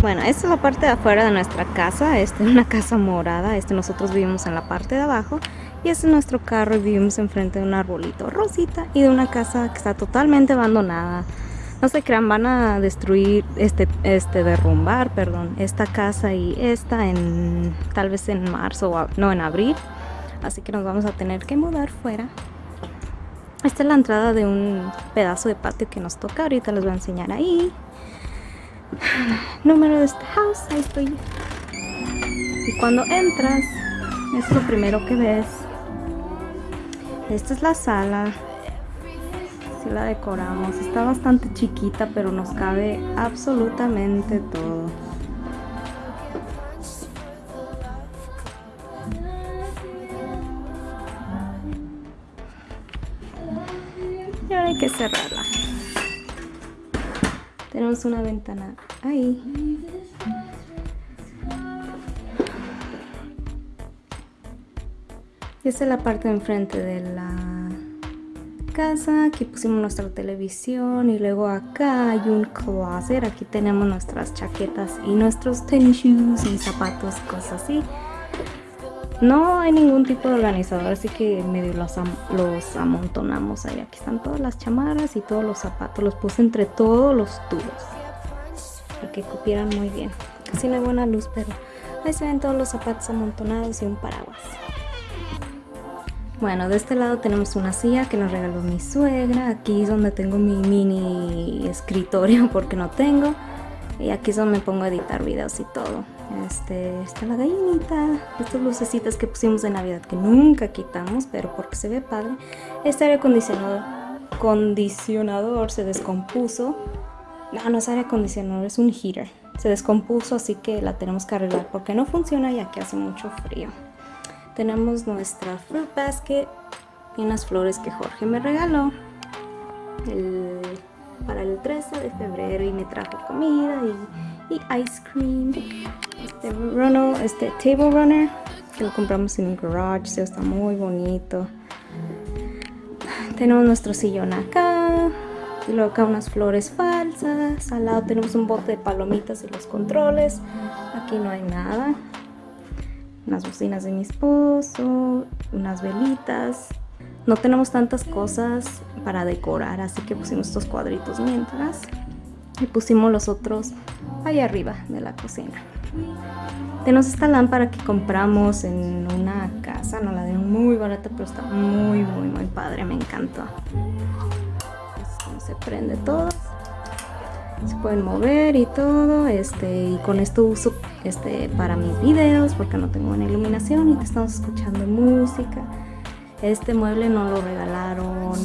Bueno, esta es la parte de afuera de nuestra casa, esta es una casa morada, este nosotros vivimos en la parte de abajo y este es nuestro carro y vivimos enfrente de un arbolito rosita y de una casa que está totalmente abandonada. No se crean, van a destruir, este, este, derrumbar, perdón, esta casa y esta en, tal vez en marzo o no, en abril. Así que nos vamos a tener que mudar fuera. Esta es la entrada de un pedazo de patio que nos toca, ahorita les voy a enseñar ahí número de esta house, ahí estoy. Y cuando entras, es lo primero que ves. Esta es la sala. Si la decoramos. Está bastante chiquita, pero nos cabe absolutamente todo. Y ahora hay que cerrarla. Tenemos una ventana ahí. Y esta es la parte de enfrente de la casa. Aquí pusimos nuestra televisión y luego acá hay un closet. Aquí tenemos nuestras chaquetas y nuestros tennis shoes y zapatos, cosas así. No hay ningún tipo de organizador, así que medio los, amontonamos ahí. Aquí están todas las chamarras y todos los zapatos. Los puse entre todos los tubos. Para que cupieran muy bien. Casi no hay buena luz, pero ahí se ven todos los zapatos amontonados y un paraguas. Bueno, de este lado tenemos una silla que nos regaló mi suegra. Aquí es donde tengo mi mini escritorio porque no tengo. Y aquí es donde me pongo a editar videos y todo. Este, está la gallinita, estas lucecitas que pusimos de Navidad que nunca quitamos, pero porque se ve padre. Este aire acondicionador, condicionador se descompuso. No, no es aire acondicionador, es un heater. Se descompuso, así que la tenemos que arreglar porque no funciona ya que hace mucho frío. Tenemos nuestra fruit basket y unas flores que Jorge me regaló para el 13 de febrero y me trajo comida y, y ice cream este, este table runner que lo compramos en un garage, está muy bonito. Tenemos nuestro sillón acá, y luego acá unas flores falsas, al lado tenemos un bote de palomitas y los controles, aquí no hay nada. Unas bocinas de mi esposo, unas velitas. No tenemos tantas cosas para decorar, así que pusimos estos cuadritos mientras. Y pusimos los otros ahí arriba de la cocina. Tenemos esta lámpara que compramos en una casa, no la dieron muy barata, pero está muy, muy, muy padre, me encantó. se prende todo. Se pueden mover y todo, este, y con esto uso este, para mis videos porque no tengo buena iluminación y te estamos escuchando música. Este mueble no lo regalaron,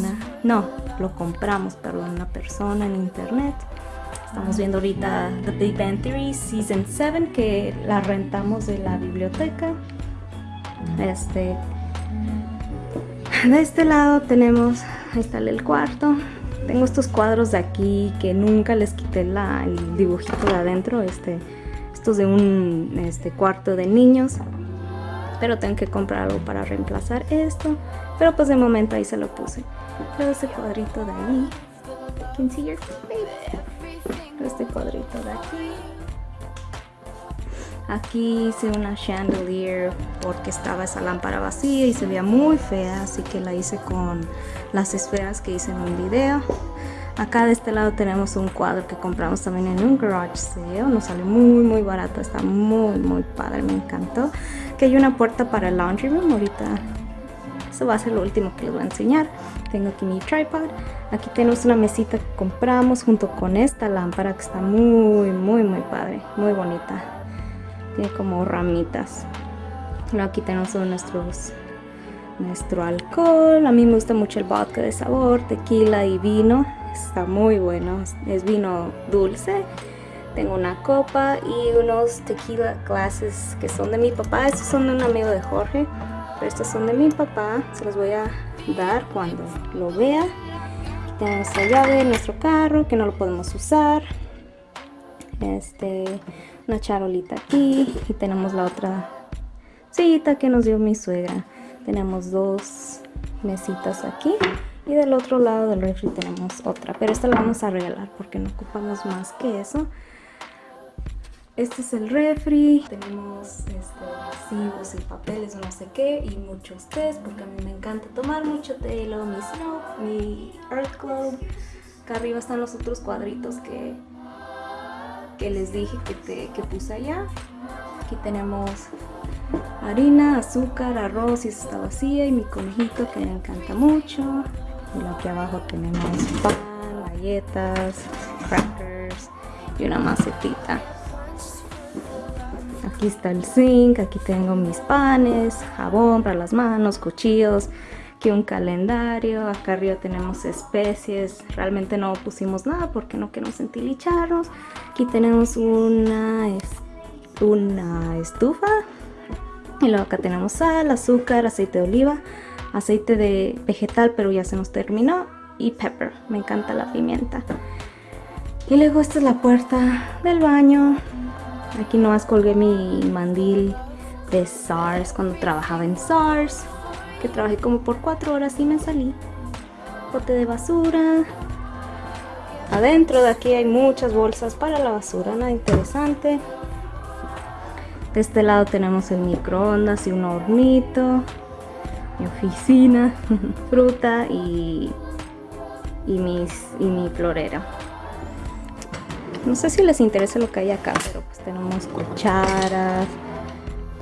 no, lo compramos, perdón, una persona en internet. Estamos viendo ahorita The Big Bang Theory Season 7 que la rentamos de la biblioteca. Este, de este lado tenemos, ahí está el cuarto. Tengo estos cuadros de aquí que nunca les quité el dibujito de adentro. Este, estos de un este, cuarto de niños. Pero tengo que comprar algo para reemplazar esto. Pero pues de momento ahí se lo puse. Pero ese cuadrito de ahí. Can see your este cuadrito de aquí aquí hice una chandelier porque estaba esa lámpara vacía y se veía muy fea así que la hice con las esferas que hice en un video acá de este lado tenemos un cuadro que compramos también en un garage sale. Nos sale muy muy barato está muy muy padre me encantó. Que hay una puerta para el laundry room ahorita eso va a ser lo último que les voy a enseñar. Tengo aquí mi tripod aquí tenemos una mesita que compramos junto con esta lámpara que está muy muy muy padre muy bonita. Tiene como ramitas. Aquí tenemos nuestros nuestro alcohol. A mí me gusta mucho el vodka de sabor tequila y vino está muy bueno es vino dulce tengo una copa y unos tequila glasses que son de mi papá estos son de un amigo de Jorge pero estos son de mi papá se los voy a dar cuando lo vea. Aquí tenemos la llave de nuestro carro que no lo podemos usar. Este, una charolita aquí y tenemos la otra cita que nos dio mi suegra. Tenemos dos mesitas aquí y del otro lado del refri tenemos otra, pero esta la vamos a regalar porque no ocupamos más que eso. este es el refri. Tenemos este, y papeles, no sé qué, y muchos tés, porque a mí me encanta tomar mucho té. Y mi Snow, mi Earth Globe. Acá arriba están los otros cuadritos que, que les dije que, que puse allá. Aquí tenemos harina, azúcar, arroz y está vacía y mi conejito que me encanta mucho. Y aquí abajo tenemos pan, galletas, crackers y una macetita. Aquí está el zinc, aquí tengo mis panes, jabón para las manos, cuchillos, aquí un calendario, acá arriba tenemos especies, realmente no pusimos nada porque no queremos entilicharnos. Aquí tenemos una, una estufa y luego acá tenemos sal, azúcar, aceite de oliva, aceite de vegetal pero ya se nos terminó y pepper, me encanta la pimienta. Y luego esta es la puerta del baño. Aquí nomás colgué mi mandil de SARS cuando trabajaba en SARS. Que trabajé como por cuatro horas y me salí. Bote de basura. Adentro de aquí hay muchas bolsas para la basura, nada interesante. De este lado tenemos el microondas y un hornito, mi oficina, fruta y, y, mis, y mi florera. No sé si les interesa lo que hay acá, pero pues tenemos cucharas,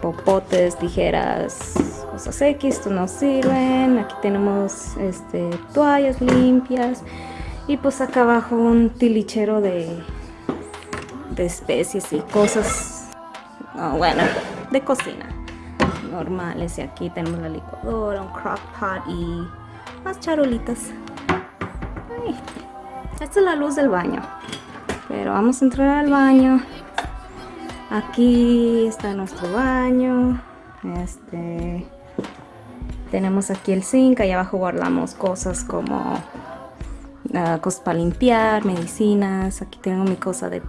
popotes, tijeras, cosas X, esto no sirven. Aquí tenemos este, toallas limpias y pues acá abajo un tilichero de, de especies y cosas bueno, de cocina normales. Y aquí tenemos la licuadora, un crock pot y más charolitas. esta es la luz del baño. Pero vamos a entrar al baño. Aquí está nuestro baño. Este tenemos aquí el zinc, ahí abajo guardamos cosas como uh, cosas para limpiar, medicinas, aquí tengo mi cosa de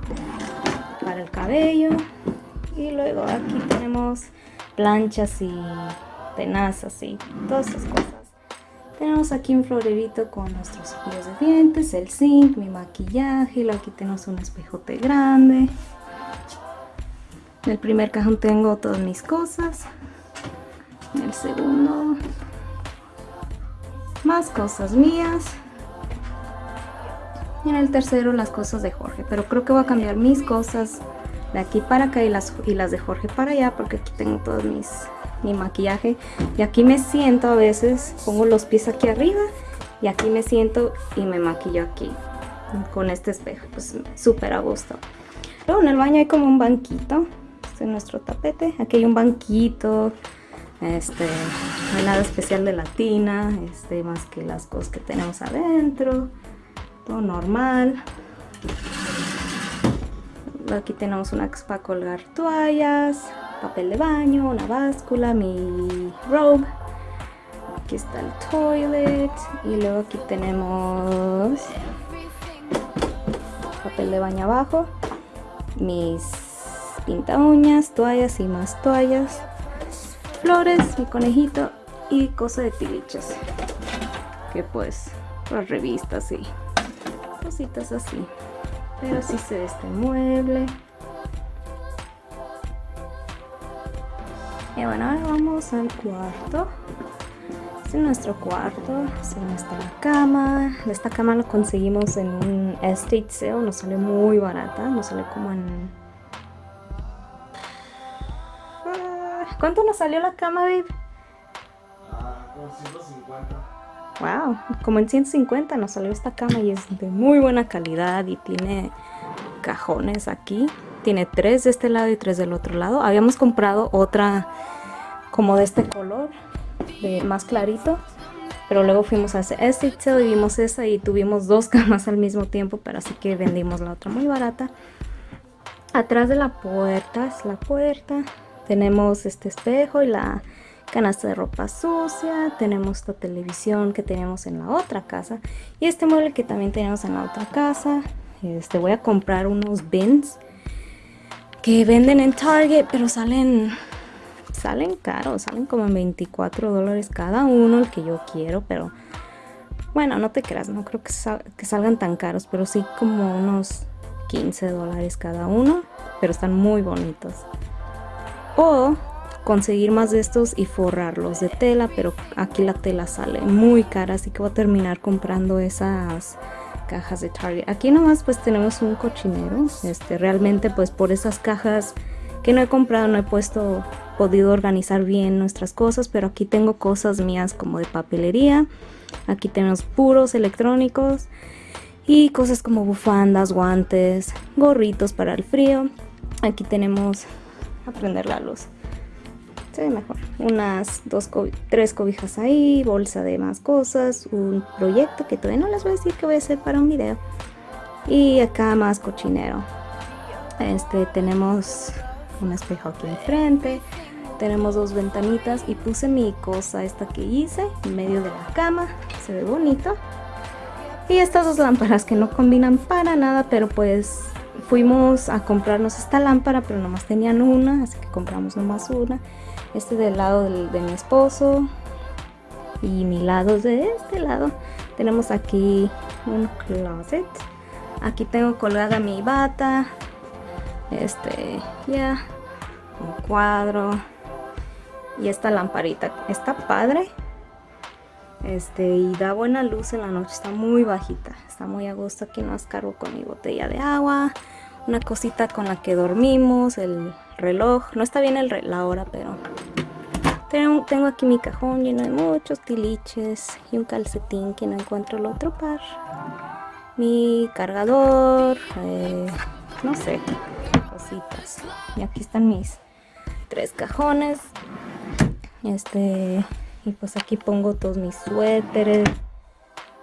para el cabello y luego aquí tenemos planchas y tenazas y todas esas cosas. Tenemos aquí un florerito con nuestros cepillos de dientes, el zinc, mi maquillaje, y aquí tenemos un espejote grande. En el primer cajón tengo todas mis cosas. En el segundo, más cosas mías. Y en el tercero, las cosas de Jorge. Pero creo que voy a cambiar mis cosas de aquí para acá y las, y las de Jorge para allá porque aquí tengo todo mis, mi maquillaje. Y aquí me siento a veces, pongo los pies aquí arriba y aquí me siento y me maquillo aquí con este espejo, pues súper a gusto. Luego en el baño hay como un banquito, este es nuestro tapete, aquí hay un banquito, este, no hay nada especial de la tina, este, más que las cosas que tenemos adentro, todo normal aquí tenemos una para colgar toallas, papel de baño, una báscula, mi robe. Aquí está el toilet y luego aquí tenemos papel de baño abajo, mis pinta uñas, toallas y más toallas, flores, mi conejito y cosa de tiliches. Que pues, las revistas y cositas así pero así se ve este mueble. Y bueno ahora vamos al cuarto. Este es nuestro cuarto así está la cama. Esta cama la conseguimos en un estate sale nos sale muy barata nos sale como en ah, ¿cuánto nos salió la cama babe? Ah, como 150 Wow, como en 150 nos salió esta cama y es de muy buena calidad y tiene cajones aquí. Tiene tres de este lado y tres del otro lado. Habíamos comprado otra como de este color, de más clarito. Pero luego fuimos a ese y vimos esa y tuvimos dos camas al mismo tiempo, pero así que vendimos la otra muy barata. Atrás de la puerta es la puerta. Tenemos este espejo y la canasta de ropa sucia, tenemos esta televisión que teníamos en la otra casa y este mueble que también tenemos en la otra casa. Este, voy a comprar unos bins que venden en Target, pero salen salen caros, salen como 24 dólares cada uno, el que yo quiero, pero bueno, no te creas, no creo que, que salgan tan caros, pero sí como unos 15 dólares cada uno, pero están muy bonitos. O conseguir más de estos y forrarlos de tela, pero aquí la tela sale muy cara, así que voy a terminar comprando esas cajas de Target. Aquí nomás pues tenemos un cochinero, este realmente pues por esas cajas que no he comprado no he puesto podido organizar bien nuestras cosas, pero aquí tengo cosas mías como de papelería. Aquí tenemos puros electrónicos y cosas como bufandas, guantes, gorritos para el frío. Aquí tenemos a prender la luz se ve mejor. Unas dos, tres cobijas ahí, bolsa de más cosas, un proyecto que todavía no les voy a decir que voy a hacer para un video. Y acá más cochinero. Este, tenemos un espejo aquí enfrente. Tenemos dos ventanitas y puse mi cosa esta que hice en medio de la cama. Se ve bonito. Y estas dos lámparas que no combinan para nada, pero pues fuimos a comprarnos esta lámpara, pero nomás tenían una, así que compramos nomás una este del lado de mi esposo y mi lado de este lado tenemos aquí un closet. Aquí tengo colgada mi bata este ya un cuadro y esta lamparita. Está padre este y da buena luz en la noche está muy bajita está muy a gusto. Aquí nos cargo con mi botella de agua una cosita con la que dormimos el reloj. No está bien el la hora, pero tengo, tengo, aquí mi cajón lleno de muchos tiliches y un calcetín que no encuentro el otro par. Mi cargador, eh, no sé, cositas. Y aquí están mis tres cajones. Este, y pues aquí pongo todos mis suéteres,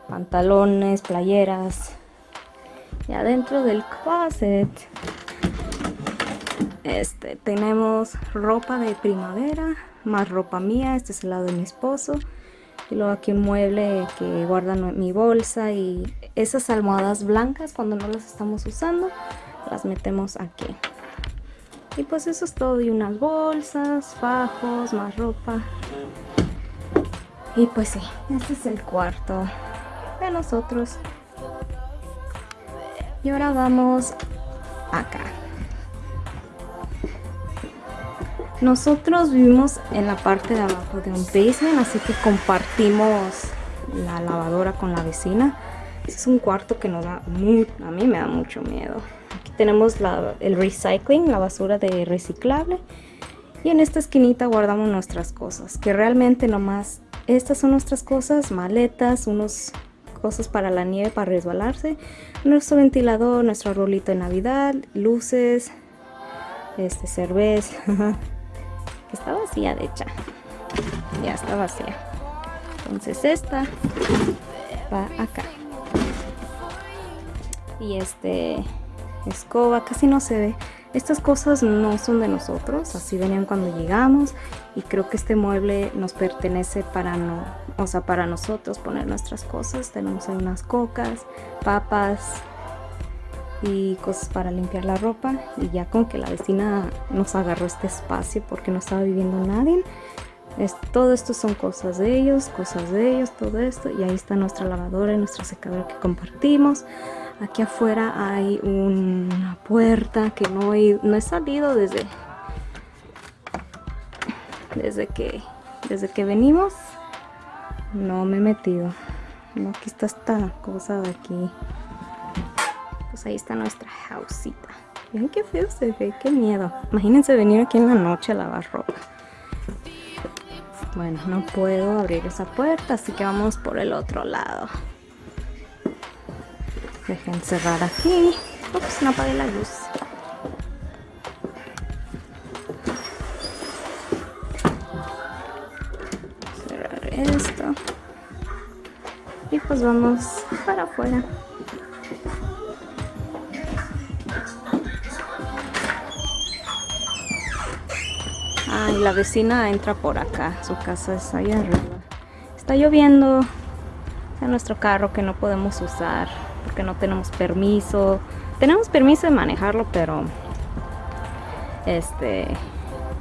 pantalones, playeras. Y adentro del closet este, tenemos ropa de primavera, más ropa mía, este es el lado de mi esposo. Y luego aquí un mueble que guarda mi bolsa y esas almohadas blancas cuando no las estamos usando, las metemos aquí. Y pues eso es todo, y unas bolsas, fajos, más ropa. Y pues sí, este es el cuarto de nosotros. Y ahora vamos acá. Nosotros vivimos en la parte de abajo de un basement, así que compartimos la lavadora con la vecina. es un cuarto que nos da muy, a mí me da mucho miedo. Aquí tenemos el recycling, la basura de reciclable. Y en esta esquinita guardamos nuestras cosas, que realmente nomás, estas son nuestras cosas, maletas, unos cosas para la nieve, para resbalarse, nuestro ventilador, nuestro rolito de navidad, luces, este cerveza, está vacía de hecha ya está vacía. Entonces esta va acá. Y este escoba casi no se ve. Estas cosas no son de nosotros así venían cuando llegamos y creo que este mueble nos pertenece para no o sea para nosotros poner nuestras cosas. Tenemos ahí unas cocas papas y cosas para limpiar la ropa. Y ya con que la vecina nos agarró este espacio porque no estaba viviendo nadie. Es, todo esto son cosas de ellos cosas de ellos todo esto. Y ahí está nuestra lavadora y nuestra secadora que compartimos. Aquí afuera hay una puerta que no he, no he salido desde desde que desde que venimos. No me he metido. No, aquí está esta cosa de aquí pues ahí está nuestra hausita. Miren qué feo se ve, qué miedo. Imagínense venir aquí en la noche a lavar ropa. Bueno, no puedo abrir esa puerta, así que vamos por el otro lado. Dejen cerrar aquí. Ups, no apagué la luz. Cerrar esto. Y pues vamos para afuera. Y la vecina entra por acá. Su casa es ahí arriba. Está lloviendo. en nuestro carro que no podemos usar porque no tenemos permiso. Tenemos permiso de manejarlo, pero este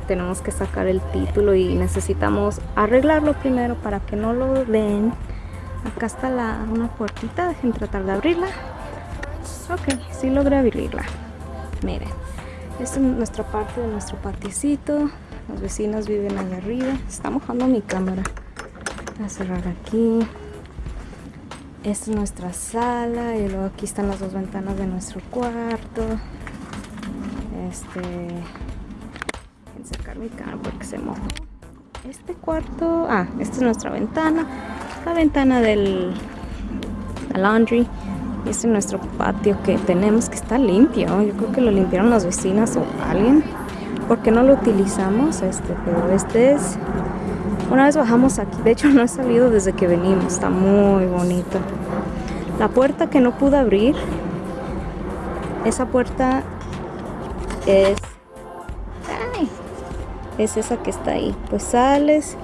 tenemos que sacar el título y necesitamos arreglarlo primero para que no lo den. Acá está la, una puertita, dejen tratar de abrirla. Ok, sí logré abrirla. Miren, esta es nuestra parte de nuestro patiecito. Los vecinos viven allá arriba. Está mojando mi cámara. Voy a cerrar aquí. Esta es nuestra sala y luego aquí están las dos ventanas de nuestro cuarto. Este... Voy a sacar mi cámara porque se mojó. Este cuarto... Ah, esta es nuestra ventana. La ventana del laundry. Y este es nuestro patio que tenemos que está limpio. Yo creo que lo limpiaron las vecinas o alguien. Porque no lo utilizamos. Este, pero este es. Una vez bajamos aquí. De hecho, no he salido desde que venimos. Está muy bonito. La puerta que no pude abrir. Esa puerta es. Ay, es esa que está ahí. Pues sales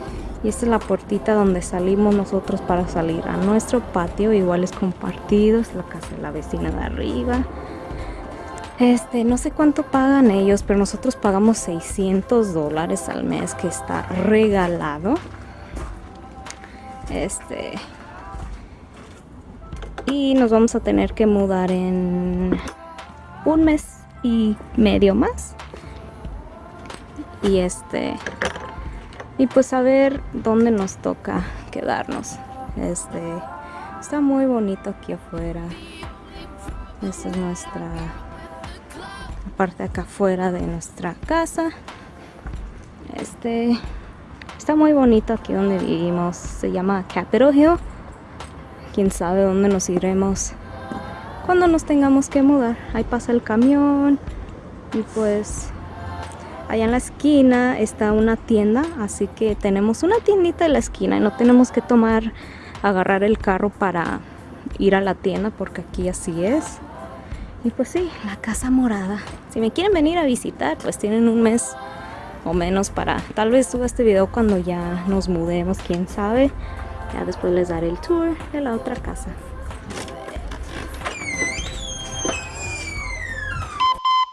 y esta es la puertita donde salimos nosotros para salir a nuestro patio igual es compartido es la casa de la vecina de arriba este no sé cuánto pagan ellos pero nosotros pagamos 600 dólares al mes que está regalado. Este y nos vamos a tener que mudar en un mes y medio más. Y este y pues a ver dónde nos toca quedarnos. Este está muy bonito aquí afuera. Esta es nuestra parte acá afuera de nuestra casa. Este está muy bonito aquí donde vivimos. Se llama Capitol Hill quién sabe dónde nos iremos cuando nos tengamos que mudar. Ahí pasa el camión y pues allá en la esquina está una tienda así que tenemos una tiendita en la esquina y no tenemos que tomar agarrar el carro para ir a la tienda porque aquí así es y pues sí, la casa morada. Si me quieren venir a visitar pues tienen un mes o menos para tal vez suba este video cuando ya nos mudemos quién sabe. Ya después les daré el tour de la otra casa